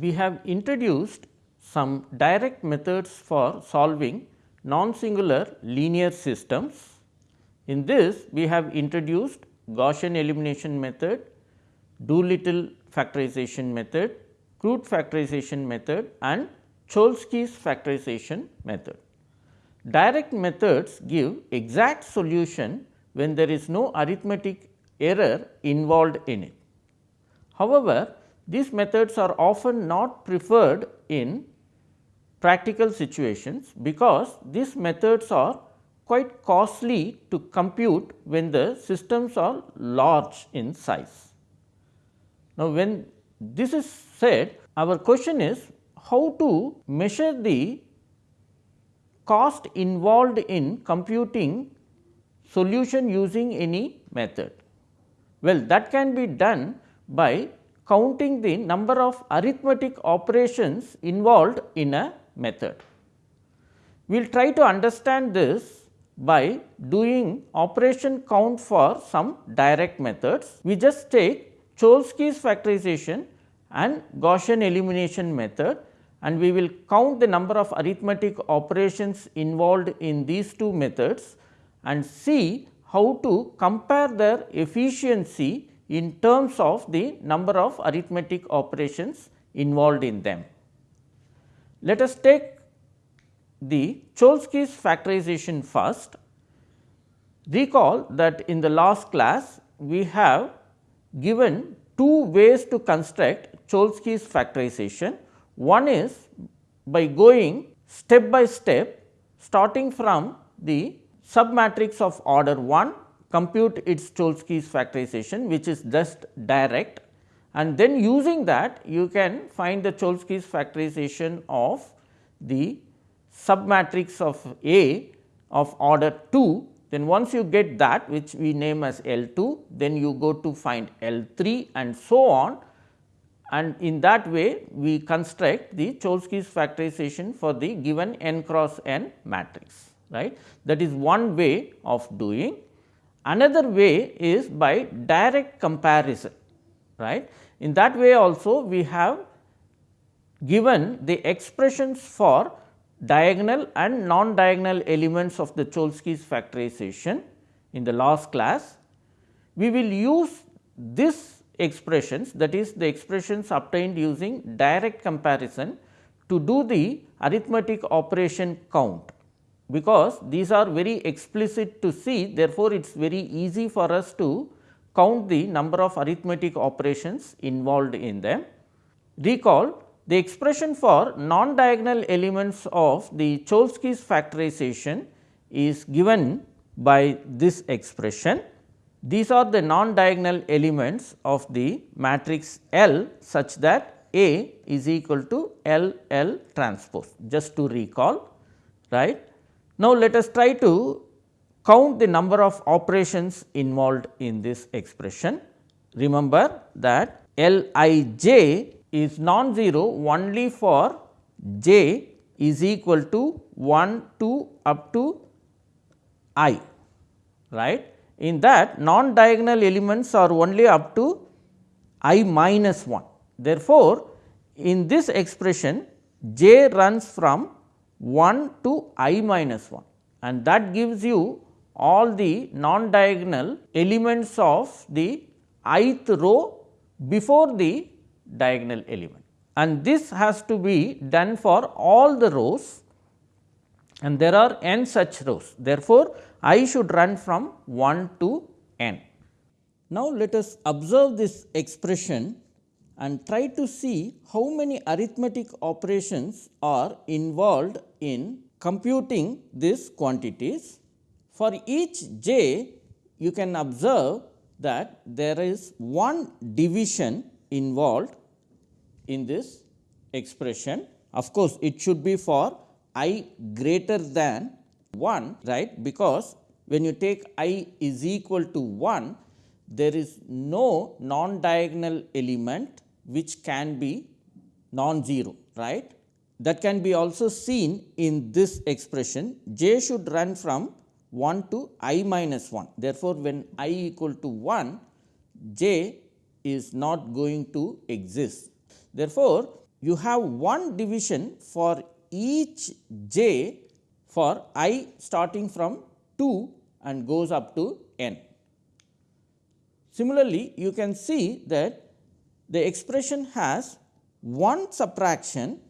We have introduced some direct methods for solving non-singular linear systems. In this, we have introduced Gaussian elimination method, Doolittle factorization method, Crout factorization method and Cholesky's factorization method. Direct methods give exact solution when there is no arithmetic error involved in it. However, these methods are often not preferred in practical situations because these methods are quite costly to compute when the systems are large in size. Now, when this is said our question is how to measure the cost involved in computing solution using any method. Well, that can be done by counting the number of arithmetic operations involved in a method. We will try to understand this by doing operation count for some direct methods. We just take Cholesky's factorization and Gaussian elimination method and we will count the number of arithmetic operations involved in these two methods and see how to compare their efficiency in terms of the number of arithmetic operations involved in them. Let us take the Cholesky's factorization first. Recall that in the last class we have given two ways to construct Cholesky's factorization. One is by going step by step starting from the submatrix of order 1 compute its Cholesky's factorization which is just direct and then using that you can find the Cholesky's factorization of the submatrix of A of order 2 then once you get that which we name as L 2 then you go to find L 3 and so on and in that way we construct the Cholesky's factorization for the given n cross n matrix right. That is one way of doing. Another way is by direct comparison right. In that way also we have given the expressions for diagonal and non-diagonal elements of the Cholesky's factorization in the last class. We will use this expressions that is the expressions obtained using direct comparison to do the arithmetic operation count because these are very explicit to see therefore, it is very easy for us to count the number of arithmetic operations involved in them. Recall the expression for non-diagonal elements of the Cholesky's factorization is given by this expression. These are the non-diagonal elements of the matrix L such that A is equal to L L transpose just to recall right. Now, let us try to count the number of operations involved in this expression. Remember that L i j is non-zero only for j is equal to 1 to up to i right. In that non diagonal elements are only up to i minus 1. Therefore, in this expression j runs from 1 to i minus 1 and that gives you all the non diagonal elements of the ith row before the diagonal element and this has to be done for all the rows and there are n such rows. Therefore, i should run from 1 to n. Now, let us observe this expression and try to see how many arithmetic operations are involved in computing these quantities. For each j, you can observe that there is one division involved in this expression. Of course, it should be for i greater than 1 right because when you take i is equal to 1 there is no non diagonal element which can be non-zero right. That can be also seen in this expression j should run from 1 to i minus 1. Therefore, when i equal to 1 j is not going to exist. Therefore, you have one division for each j for i starting from 2 and goes up to n. Similarly, you can see that the expression has one subtraction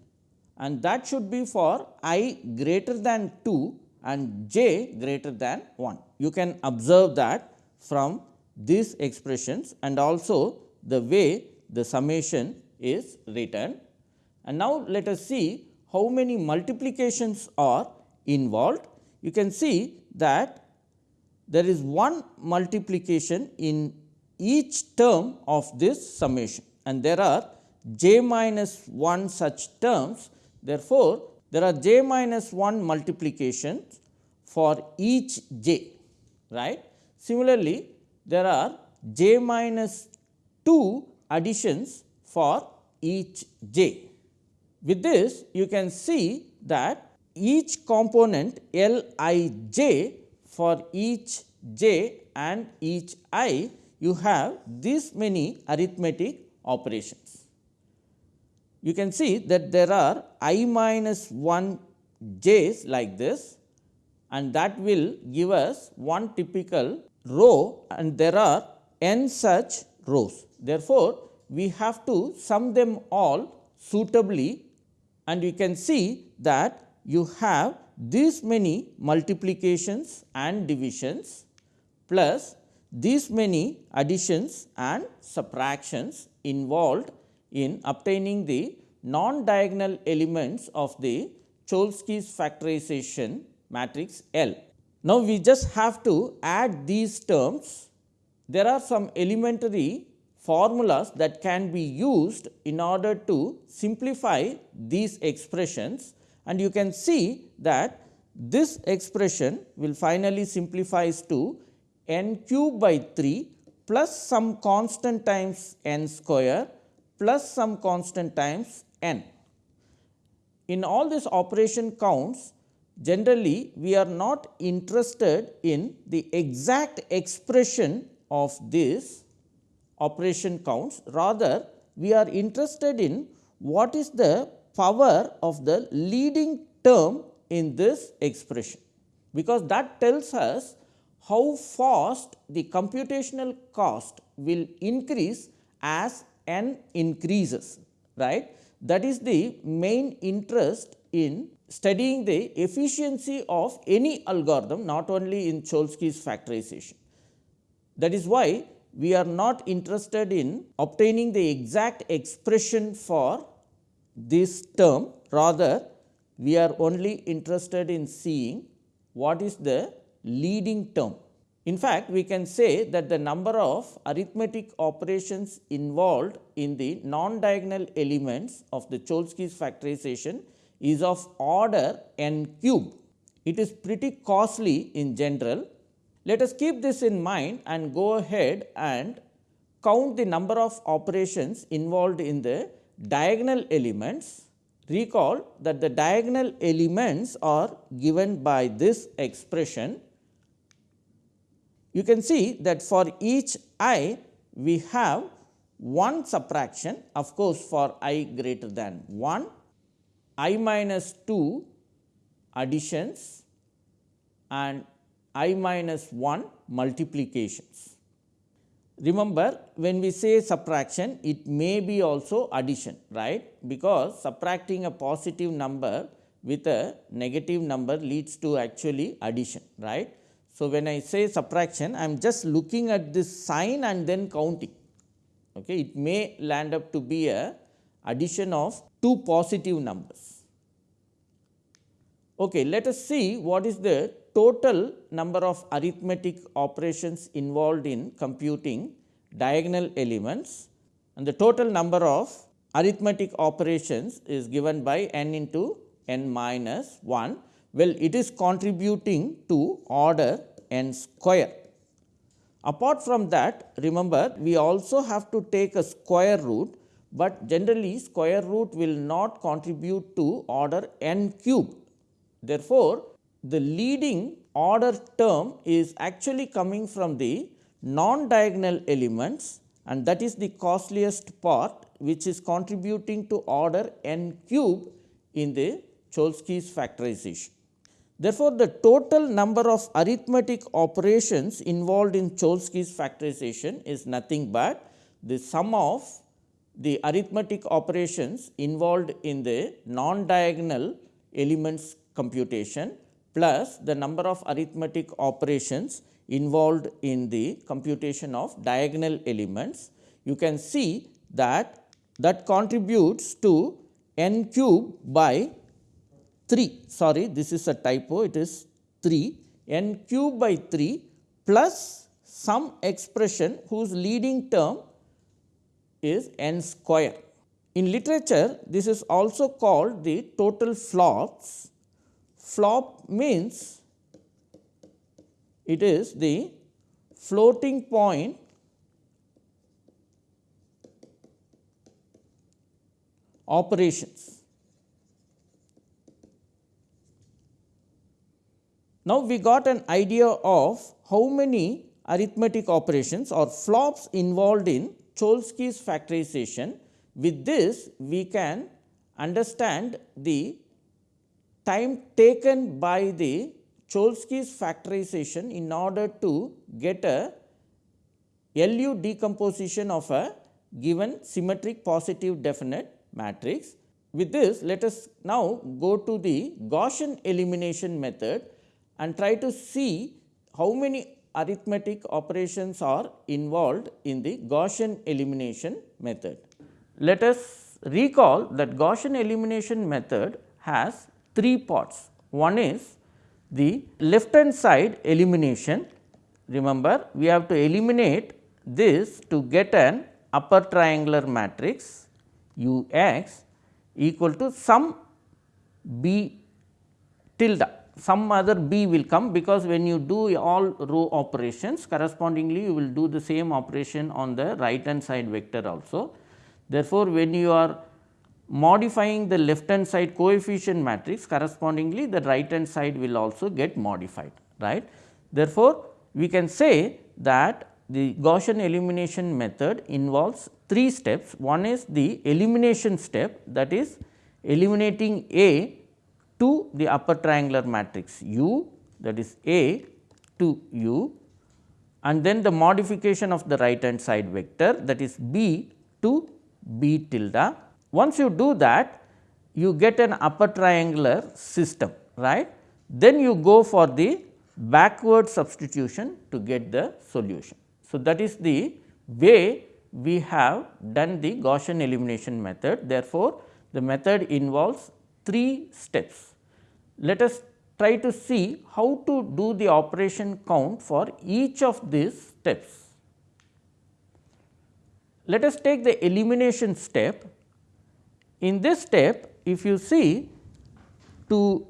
and that should be for i greater than 2 and j greater than 1. You can observe that from these expressions and also the way the summation is written. And now, let us see how many multiplications are involved. You can see that there is one multiplication in each term of this summation and there are j minus 1 such terms. Therefore, there are j minus 1 multiplications for each j right. Similarly, there are j minus 2 additions for each j. With this you can see that each component L i j for each j and each i you have this many arithmetic operations. You can see that there are i minus 1 j's like this and that will give us one typical row and there are n such rows. Therefore, we have to sum them all suitably and you can see that you have these many multiplications and divisions plus these many additions and subtractions involved in obtaining the non-diagonal elements of the Cholesky's factorization matrix L. Now, we just have to add these terms. There are some elementary formulas that can be used in order to simplify these expressions and you can see that this expression will finally simplifies to n cube by 3 plus some constant times n square plus some constant times n. In all these operation counts generally we are not interested in the exact expression of this operation counts rather we are interested in what is the power of the leading term in this expression because that tells us how fast the computational cost will increase as n increases right that is the main interest in studying the efficiency of any algorithm not only in Cholesky's factorization. That is why we are not interested in obtaining the exact expression for this term rather we are only interested in seeing what is the leading term. In fact, we can say that the number of arithmetic operations involved in the non-diagonal elements of the Cholesky's factorization is of order n cube. It is pretty costly in general. Let us keep this in mind and go ahead and count the number of operations involved in the diagonal elements. Recall that the diagonal elements are given by this expression. You can see that for each i we have one subtraction of course, for i greater than 1 i minus 2 additions and i minus 1 multiplications. Remember when we say subtraction it may be also addition right because subtracting a positive number with a negative number leads to actually addition right. So, when I say subtraction I am just looking at this sign and then counting okay. it may land up to be a addition of two positive numbers. Okay, let us see what is the total number of arithmetic operations involved in computing diagonal elements and the total number of arithmetic operations is given by n into n minus 1. Well, it is contributing to order n square. Apart from that remember we also have to take a square root, but generally square root will not contribute to order n cube Therefore, the leading order term is actually coming from the non diagonal elements and that is the costliest part which is contributing to order n cube in the Cholesky's factorization. Therefore, the total number of arithmetic operations involved in Cholesky's factorization is nothing but the sum of the arithmetic operations involved in the non-diagonal elements computation plus the number of arithmetic operations involved in the computation of diagonal elements. You can see that that contributes to n cube by 3 sorry this is a typo it is 3 n cube by 3 plus some expression whose leading term is n square. In literature this is also called the total flops. Flop means it is the floating point operations. Now, we got an idea of how many arithmetic operations or flops involved in Cholesky's factorization. With this, we can understand the time taken by the Cholesky's factorization in order to get a LU decomposition of a given symmetric positive definite matrix. With this, let us now go to the Gaussian elimination method and try to see how many arithmetic operations are involved in the Gaussian elimination method. Let us recall that Gaussian elimination method has three parts. One is the left hand side elimination. Remember, we have to eliminate this to get an upper triangular matrix U x equal to some b tilde some other b will come because when you do all row operations correspondingly you will do the same operation on the right hand side vector also. Therefore, when you are modifying the left hand side coefficient matrix correspondingly the right hand side will also get modified right. Therefore, we can say that the Gaussian elimination method involves three steps. One is the elimination step that is eliminating A to the upper triangular matrix U that is A to U and then the modification of the right hand side vector that is B to B tilde. Once you do that you get an upper triangular system right. Then you go for the backward substitution to get the solution. So, that is the way we have done the Gaussian elimination method. Therefore, the method involves three steps let us try to see how to do the operation count for each of these steps. Let us take the elimination step. In this step, if you see to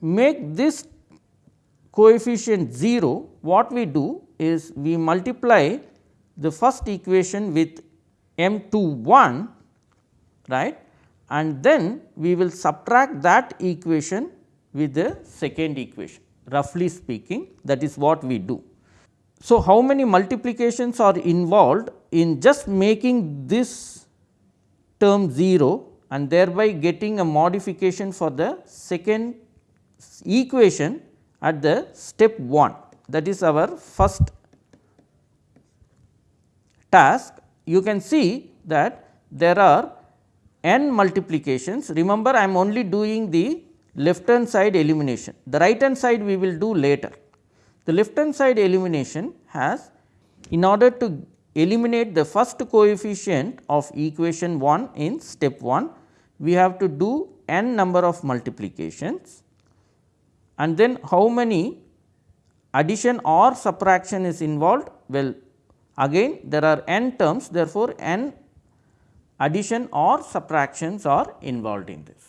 make this coefficient 0, what we do is we multiply the first equation with m 2 1 right and then we will subtract that equation with the second equation roughly speaking that is what we do. So, how many multiplications are involved in just making this term 0 and thereby getting a modification for the second equation at the step 1 that is our first task. You can see that there are n multiplications. Remember I am only doing the left hand side elimination, the right hand side we will do later. The left hand side elimination has in order to eliminate the first coefficient of equation 1 in step 1, we have to do n number of multiplications and then how many addition or subtraction is involved? Well, again there are n terms therefore, n addition or subtractions are involved in this.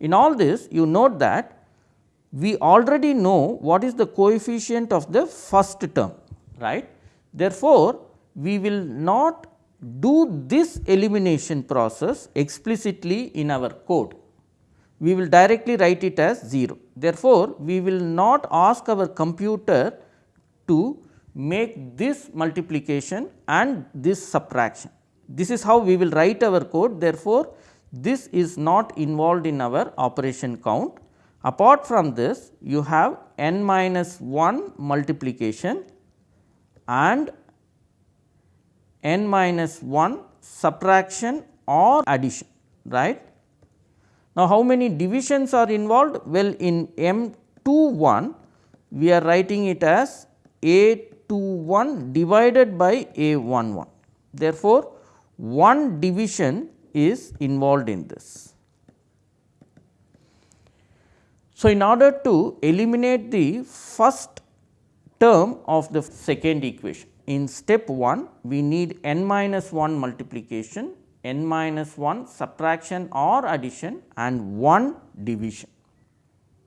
In all this you note that we already know what is the coefficient of the first term right. Therefore, we will not do this elimination process explicitly in our code. We will directly write it as 0. Therefore, we will not ask our computer to make this multiplication and this subtraction. This is how we will write our code therefore, this is not involved in our operation count. Apart from this you have n minus 1 multiplication and n minus 1 subtraction or addition right. Now, how many divisions are involved? Well, in M 2 1 we are writing it as A 2 1 divided by A 1 1. Therefore, one division is involved in this. So, in order to eliminate the first term of the second equation, in step 1 we need n minus 1 multiplication n minus 1 subtraction or addition and 1 division.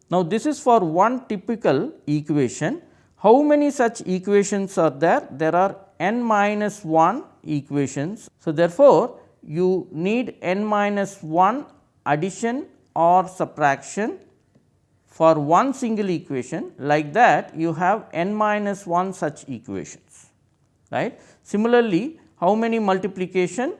Now, this is for one typical equation. How many such equations are there? There are n minus 1 equations. So, therefore, you need n minus 1 addition or subtraction for one single equation like that you have n minus 1 such equations right. Similarly, how many multiplication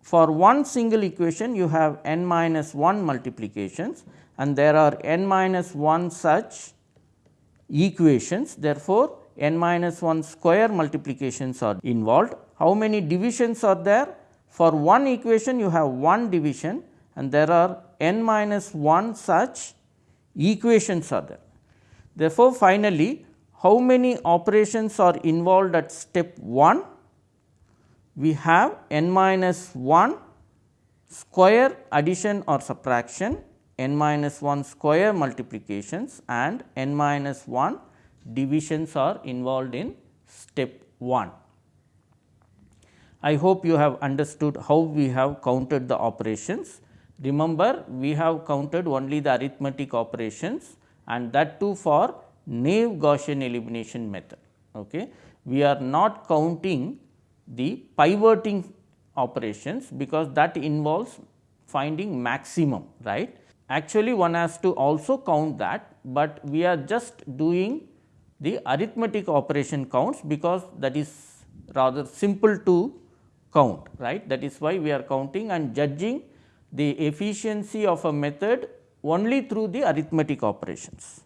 for one single equation you have n minus 1 multiplications and there are n minus 1 such equations. Therefore, n minus 1 square multiplications are involved. How many divisions are there? For one equation you have one division and there are n minus 1 such equations are there. Therefore, finally, how many operations are involved at step 1? we have n minus 1 square addition or subtraction, n minus 1 square multiplications and n minus 1 divisions are involved in step 1. I hope you have understood how we have counted the operations. Remember, we have counted only the arithmetic operations and that too for naive Gaussian elimination method. Okay. We are not counting the pivoting operations because that involves finding maximum right. Actually one has to also count that, but we are just doing the arithmetic operation counts because that is rather simple to count right. That is why we are counting and judging the efficiency of a method only through the arithmetic operations.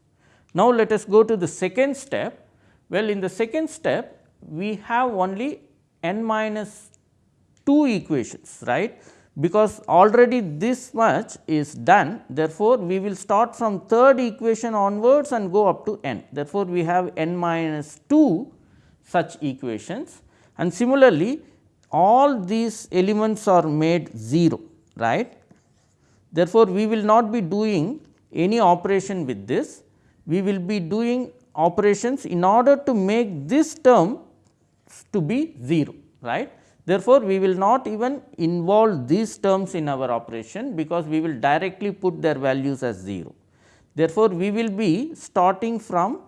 Now, let us go to the second step. Well, in the second step we have only n minus 2 equations right because already this much is done therefore, we will start from third equation onwards and go up to n. Therefore, we have n minus 2 such equations and similarly, all these elements are made 0 right. Therefore, we will not be doing any operation with this, we will be doing operations in order to make this term to be 0 right. Therefore, we will not even involve these terms in our operation because we will directly put their values as 0. Therefore, we will be starting from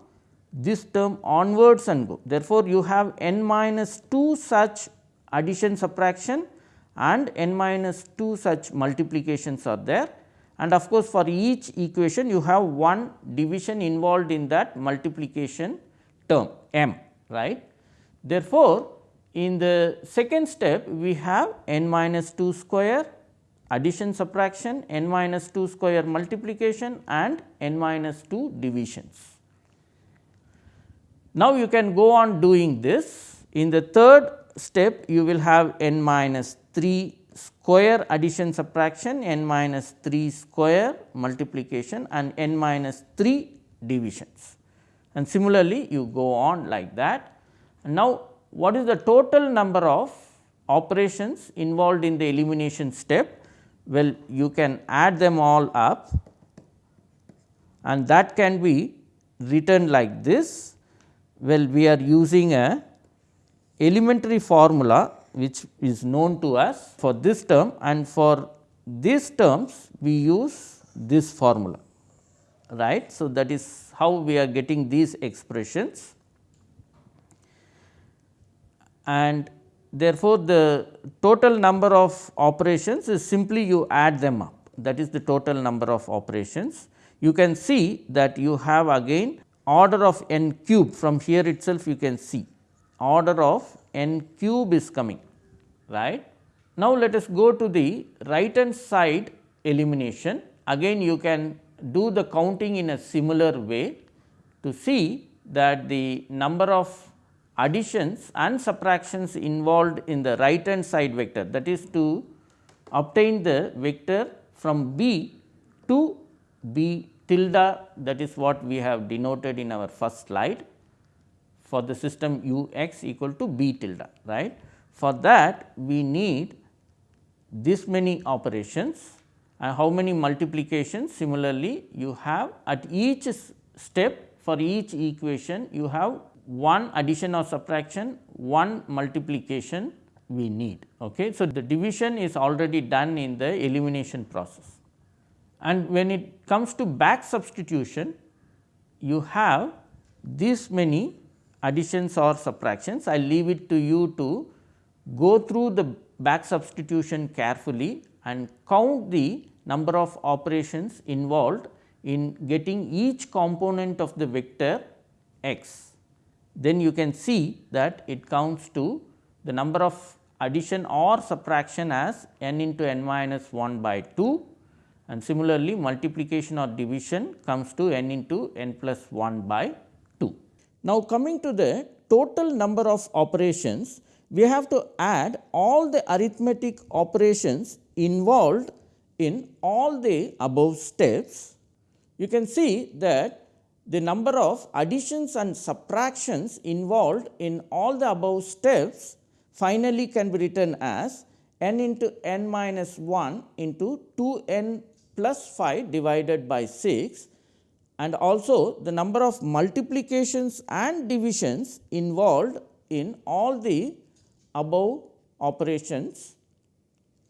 this term onwards and go. Therefore, you have n minus 2 such addition subtraction and n minus 2 such multiplications are there and of course, for each equation you have one division involved in that multiplication term m right. Therefore, in the second step we have n minus 2 square addition subtraction, n minus 2 square multiplication and n minus 2 divisions. Now, you can go on doing this. In the third step you will have n minus 3 square addition subtraction, n minus 3 square multiplication and n minus 3 divisions. And similarly, you go on like that. Now, what is the total number of operations involved in the elimination step? Well, you can add them all up and that can be written like this. Well, we are using a elementary formula which is known to us for this term and for these terms we use this formula right. So, that is how we are getting these expressions and therefore, the total number of operations is simply you add them up that is the total number of operations. You can see that you have again order of n cube from here itself you can see order of n cube is coming right. Now, let us go to the right hand side elimination. Again you can do the counting in a similar way to see that the number of additions and subtractions involved in the right hand side vector that is to obtain the vector from B to B tilde that is what we have denoted in our first slide for the system u x equal to B tilde right. For that we need this many operations and how many multiplications similarly you have at each step for each equation you have one addition or subtraction, one multiplication we need. Okay. So, the division is already done in the elimination process and when it comes to back substitution you have this many additions or subtractions. I leave it to you to go through the back substitution carefully and count the number of operations involved in getting each component of the vector x. Then you can see that it counts to the number of addition or subtraction as n into n minus 1 by 2 and similarly multiplication or division comes to n into n plus 1 by 2. Now, coming to the total number of operations we have to add all the arithmetic operations involved in all the above steps. You can see that the number of additions and subtractions involved in all the above steps finally can be written as n into n minus 1 into 2 n plus 5 divided by 6 and also the number of multiplications and divisions involved in all the above operations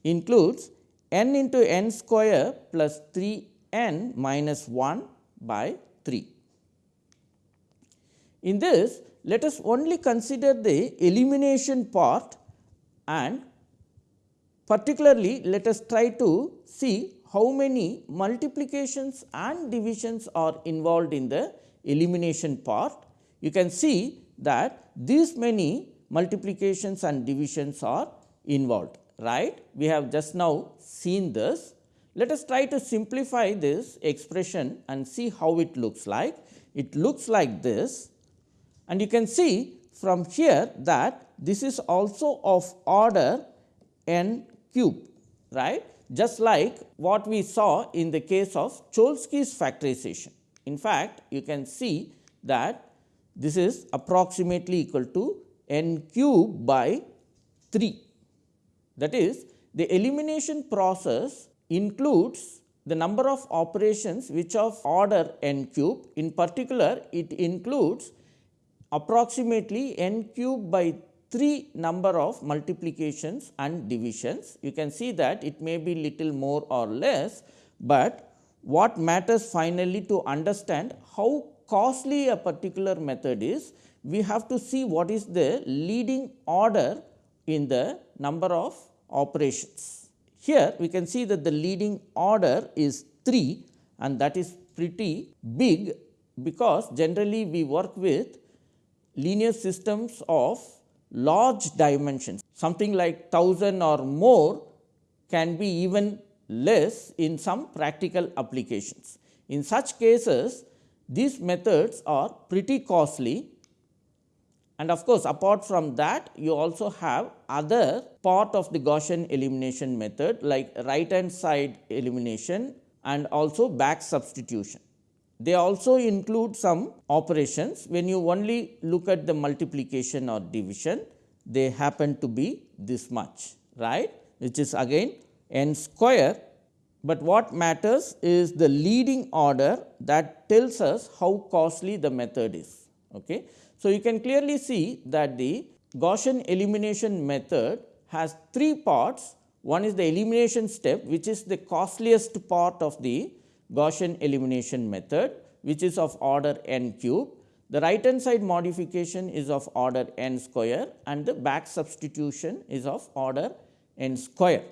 includes n into n square plus 3 n minus 1 by 3. In this let us only consider the elimination part and particularly let us try to see how many multiplications and divisions are involved in the elimination part. You can see that these many multiplications and divisions are involved right. We have just now seen this. Let us try to simplify this expression and see how it looks like. It looks like this and you can see from here that this is also of order n cube right just like what we saw in the case of Cholesky's factorization. In fact, you can see that this is approximately equal to n cube by 3. That is the elimination process includes the number of operations which of order n cube. In particular, it includes approximately n cube by 3 number of multiplications and divisions. You can see that it may be little more or less, but what matters finally to understand how costly a particular method is we have to see what is the leading order in the number of operations. Here we can see that the leading order is 3 and that is pretty big because generally we work with linear systems of large dimensions something like 1000 or more can be even less in some practical applications. In such cases these methods are pretty costly and of course, apart from that you also have other part of the Gaussian elimination method like right hand side elimination and also back substitution. They also include some operations when you only look at the multiplication or division they happen to be this much right which is again n square, but what matters is the leading order that tells us how costly the method is. Okay. So, you can clearly see that the Gaussian elimination method has three parts. One is the elimination step which is the costliest part of the Gaussian elimination method which is of order n cube. The right hand side modification is of order n square and the back substitution is of order n square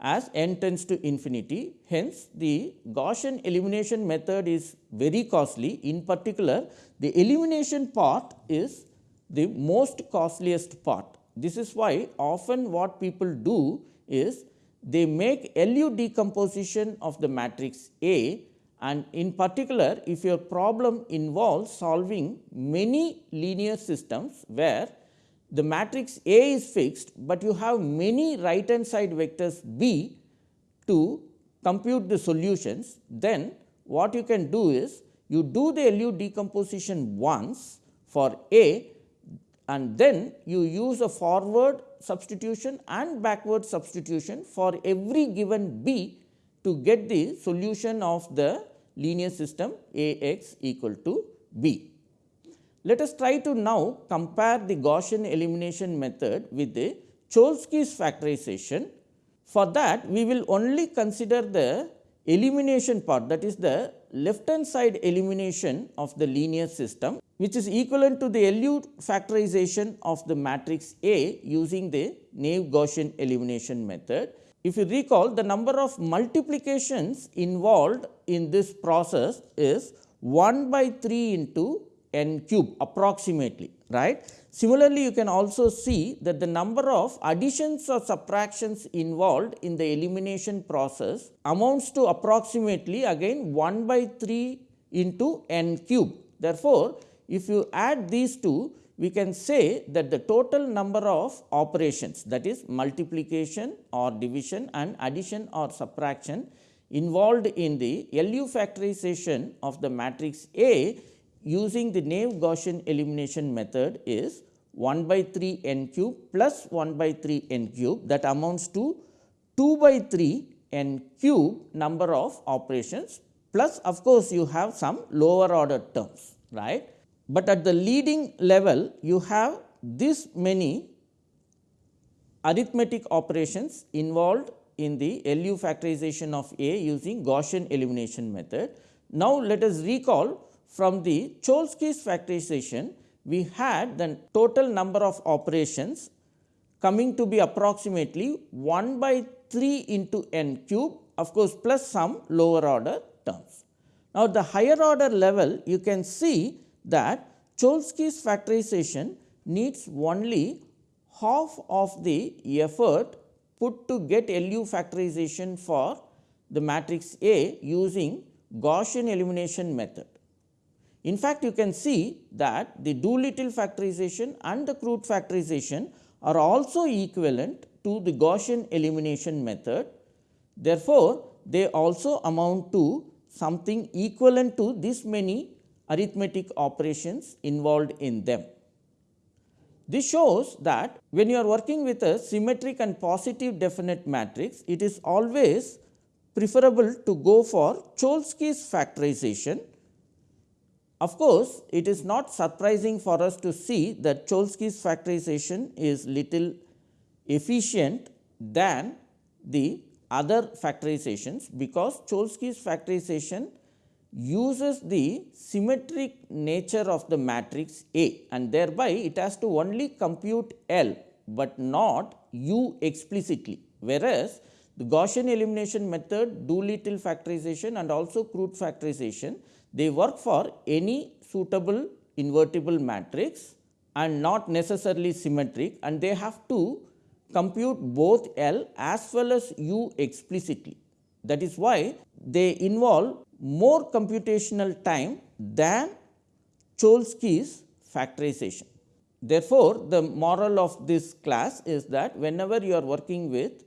as n tends to infinity. Hence, the Gaussian elimination method is very costly. In particular, the elimination part is the most costliest part This is why often what people do is they make LU decomposition of the matrix A and in particular if your problem involves solving many linear systems where the matrix A is fixed, but you have many right hand side vectors B to compute the solutions, then what you can do is you do the LU decomposition once for A and then you use a forward substitution and backward substitution for every given B to get the solution of the linear system A x equal to B. Let us try to now compare the Gaussian elimination method with the Cholesky's factorization. For that we will only consider the elimination part that is the left hand side elimination of the linear system which is equivalent to the LU factorization of the matrix A using the naive Gaussian elimination method. If you recall the number of multiplications involved in this process is 1 by 3 into n cube approximately right. Similarly, you can also see that the number of additions or subtractions involved in the elimination process amounts to approximately again 1 by 3 into n cube. Therefore, if you add these two we can say that the total number of operations that is multiplication or division and addition or subtraction involved in the LU factorization of the matrix A using the naive Gaussian elimination method is 1 by 3 n cube plus 1 by 3 n cube that amounts to 2 by 3 n cube number of operations plus of course, you have some lower order terms right. But at the leading level you have this many arithmetic operations involved in the LU factorization of A using Gaussian elimination method. Now, let us recall from the Cholesky's factorization, we had the total number of operations coming to be approximately 1 by 3 into n cube of course, plus some lower order terms. Now, the higher order level you can see that Cholesky's factorization needs only half of the effort put to get LU factorization for the matrix A using Gaussian elimination method. In fact, you can see that the Doolittle factorization and the Crout factorization are also equivalent to the Gaussian elimination method. Therefore, they also amount to something equivalent to this many arithmetic operations involved in them. This shows that when you are working with a symmetric and positive definite matrix, it is always preferable to go for Cholesky's factorization of course, it is not surprising for us to see that Cholesky's factorization is little efficient than the other factorizations, because Cholesky's factorization uses the symmetric nature of the matrix A and thereby it has to only compute L, but not U explicitly. Whereas, the Gaussian elimination method, Doolittle factorization and also Crout factorization they work for any suitable invertible matrix and not necessarily symmetric and they have to compute both L as well as U explicitly. That is why they involve more computational time than Cholesky's factorization. Therefore, the moral of this class is that whenever you are working with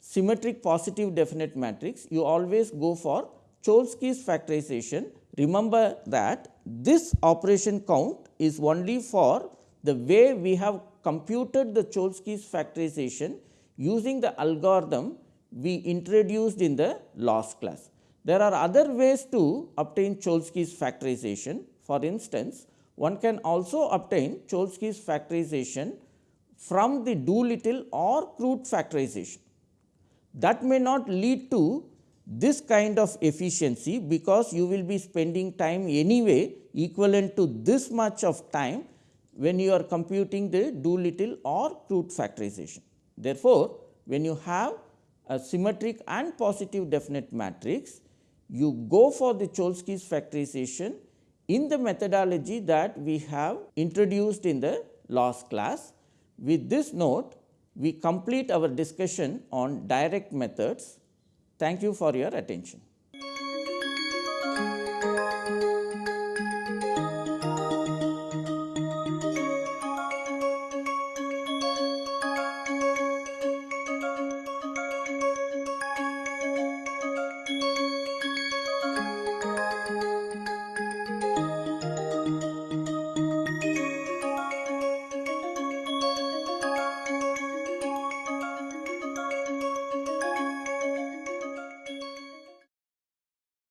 symmetric positive definite matrix, you always go for Cholesky's factorization Remember that this operation count is only for the way we have computed the Cholesky's factorization using the algorithm we introduced in the last class. There are other ways to obtain Cholesky's factorization. For instance, one can also obtain Cholesky's factorization from the Doolittle or Crout factorization. That may not lead to this kind of efficiency because you will be spending time anyway equivalent to this much of time when you are computing the Doolittle or Crout factorization. Therefore, when you have a symmetric and positive definite matrix, you go for the Cholesky's factorization in the methodology that we have introduced in the last class. With this note, we complete our discussion on direct methods. Thank you for your attention.